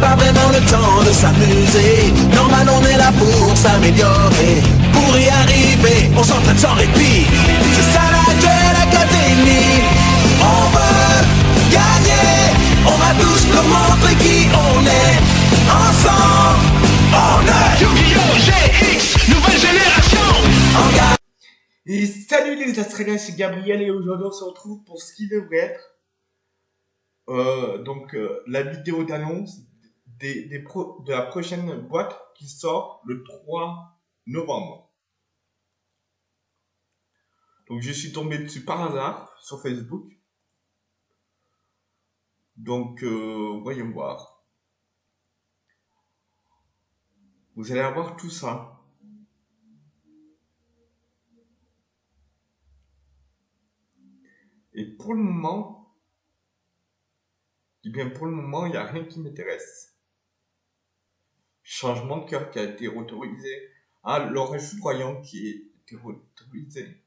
de s'amuser. Normal, on est là pour s'améliorer. Pour y arriver, on s'entraîne sans répit. C'est ça la Duel Académie. On veut gagner. On va tous nous montrer qui on est. Ensemble, on est Yu-Gi-Oh! GX, nouvelle génération en. Et salut les Australiens, c'est Gabriel et aujourd'hui on se retrouve pour ce qui devrait être euh, donc euh, la vidéo d'annonce des, pro- de la prochaine boîte qui sort le 3 novembre. Donc je suis tombé dessus par hasard sur Facebook. Donc euh, voyons voir. Vous allez avoir tout ça. Et pour le moment, eh bien pour le moment, il n'y a rien qui m'intéresse. Changement de cœur qui a été autorisé. Ah, l'orage foudroyant qui a été autorisé.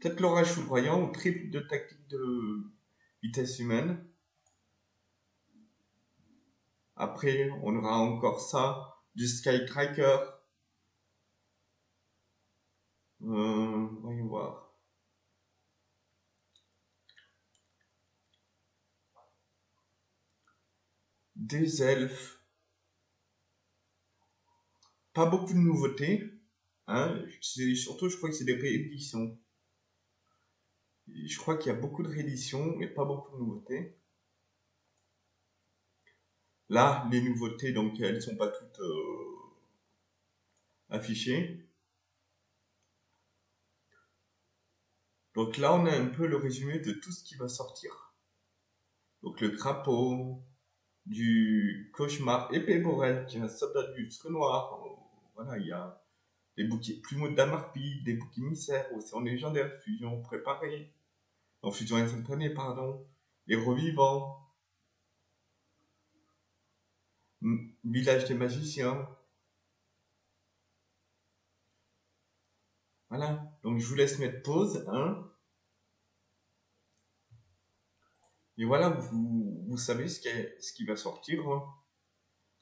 Peut-être l'orage foudroyant ou triple de tactique de vitesse humaine. Après, on aura encore ça, du Sky Tracker. Euh, voyons voir. Des elfes. Pas beaucoup de nouveautés. Hein. Surtout, je crois que c'est des rééditions. Je crois qu'il y a beaucoup de rééditions, mais pas beaucoup de nouveautés. Là, les nouveautés, donc, elles sont pas toutes euh, affichées. Donc là, on a un peu le résumé de tout ce qui va sortir. Donc le crapaud, du cauchemar, épée Borel, qui est un soldat du lustre noir. Voilà, il y a des bouquets plumeaux d'Amarpi, des bouquets émissaires, océan légendaire, fusion préparée, non, fusion instantanée, pardon, les revivants, village des magiciens. Voilà, donc je vous laisse mettre pause, hein. Et voilà, vous, vous savez ce qui, ce qui va sortir hein,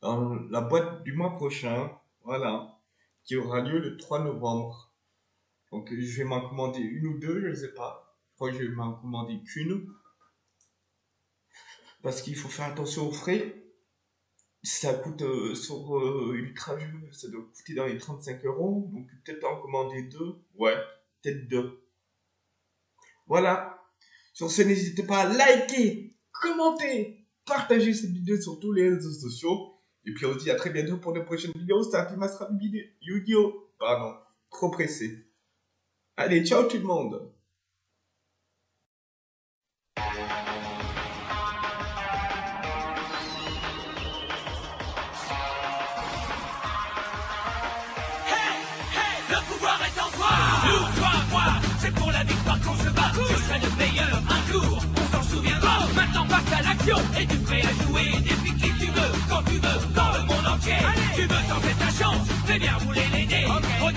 dans la boîte du mois prochain, voilà, qui aura lieu le 3 novembre. Donc je vais m'en commander une ou deux, je ne sais pas. Je crois que je vais m'en commander qu'une. Parce qu'il faut faire attention aux frais. Ça coûte euh, sur euh, Ultra Jeux, ça doit coûter dans les 35 euros. Donc peut-être en commander deux. Ouais, peut-être deux. Voilà. Sur ce, n'hésitez pas à liker, commenter, partager cette vidéo sur tous les réseaux sociaux. Et puis on se dit à très bientôt pour de prochaines vidéos. C'était un Pimastra vidéo. Yu-Gi-Oh! Pardon, trop pressé. Allez, ciao tout le monde! Hey, hey, le pouvoir est en toi Et tu prêt à jouer depuis qui tu veux, quand tu veux, dans le monde entier. Tu veux tenter ta chance, fais bien rouler les. Regarde